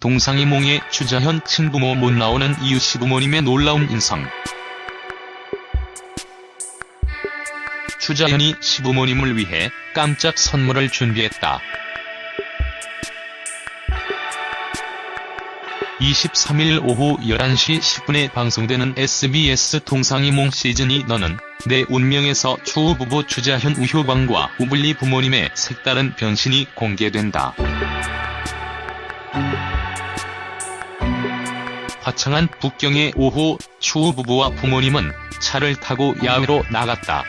동상이몽의 추자현 친부모 못 나오는 이유 시부모님의 놀라운 인성. 추자현이 시부모님을 위해 깜짝 선물을 준비했다. 23일 오후 11시 10분에 방송되는 SBS 동상이몽 시즌이 너는 내 운명에서 추후 부부 추자현 우효광과 우블리 부모님의 색다른 변신이 공개된다. 화창한 북경의 오후 추후 부부와 부모님은 차를 타고 야외로 나갔다.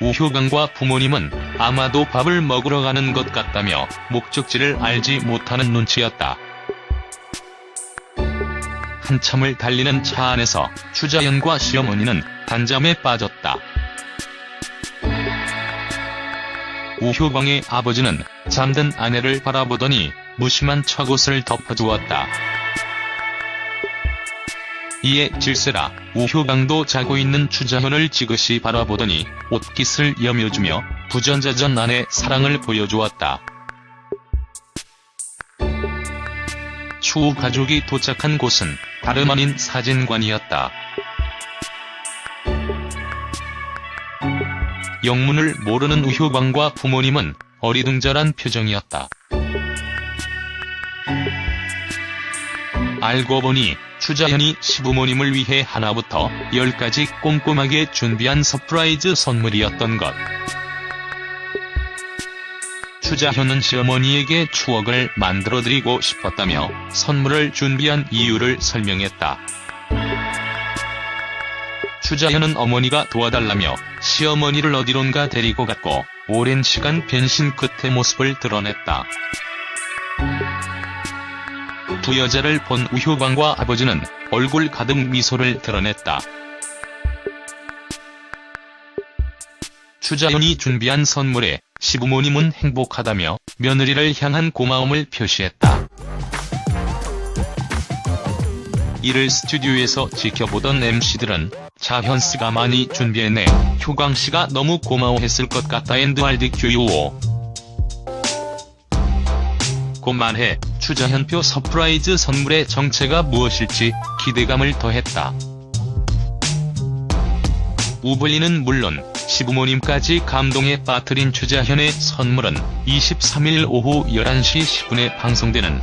우효광과 부모님은 아마도 밥을 먹으러 가는 것 같다며 목적지를 알지 못하는 눈치였다. 한참을 달리는 차 안에서 추자연과 시어머니는 단잠에 빠졌다. 우효광의 아버지는 잠든 아내를 바라보더니 무심한 척옷을 덮어주었다. 이에 질세라 우효광도 자고 있는 추자현을 지그시 바라보더니 옷깃을 여며주며 부전자전 안에 사랑을 보여주었다. 추후 가족이 도착한 곳은 다름 아닌 사진관이었다. 영문을 모르는 우효광과 부모님은 어리둥절한 표정이었다. 알고 보니 추자현이 시부모님을 위해 하나부터 열까지 꼼꼼하게 준비한 서프라이즈 선물이었던 것. 추자현은 시어머니에게 추억을 만들어드리고 싶었다며 선물을 준비한 이유를 설명했다. 추자현은 어머니가 도와달라며 시어머니를 어디론가 데리고 갔고 오랜 시간 변신 끝의 모습을 드러냈다. 두 여자를 본 우효광과 아버지는 얼굴 가득 미소를 드러냈다. 추자현이 준비한 선물에 시부모님은 행복하다며 며느리를 향한 고마움을 표시했다. 이를 스튜디오에서 지켜보던 MC들은 자현씨가 많이 준비했네, 효광씨가 너무 고마워했을 것 같다 and rdquo 고 말해 추자현표 서프라이즈 선물의 정체가 무엇일지 기대감을 더했다. 우블리는 물론 시부모님까지 감동에 빠뜨린 추자현의 선물은 23일 오후 11시 10분에 방송되는